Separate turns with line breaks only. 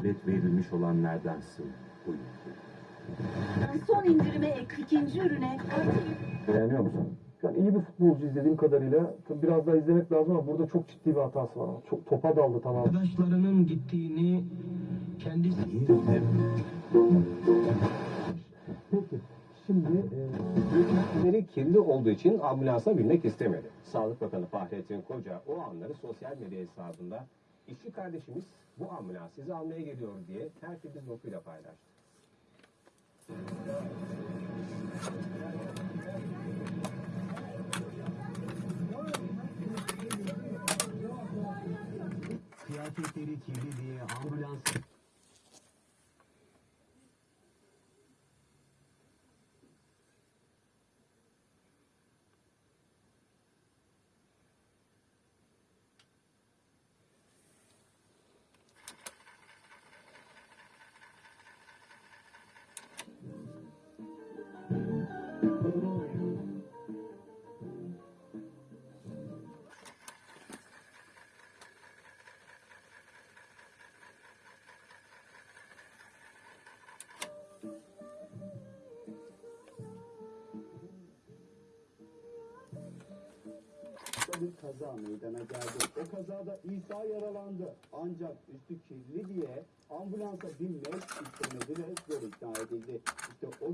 Evet verilmiş olanlardansın buyur.
Son indirime ek ikinci ürüne
Beğeniyor musun?
Yani iyi bir futbolcu izlediğim kadarıyla. Tabii biraz daha izlemek lazım ama burada çok ciddi bir hatası var. Çok topa daldı tamam.
Arkadaşlarının gittiğini kendisi...
Peki. Şimdi e,
kirli olduğu için ambulansa binmek istemedi. Sağlık Bakanı Fahrettin Koca o anları sosyal medya hesabında işçi kardeşimiz bu ambulans sizi almaya geliyor diye tertemiz notuyla paylaştı.
kıyafetleri kirli diye ambulans
bir kaza meydana geldi. O kazada İsa yaralandı. Ancak üstü kirli diye ambulansa binmek istemedi ve zor ikna edildi. İşte o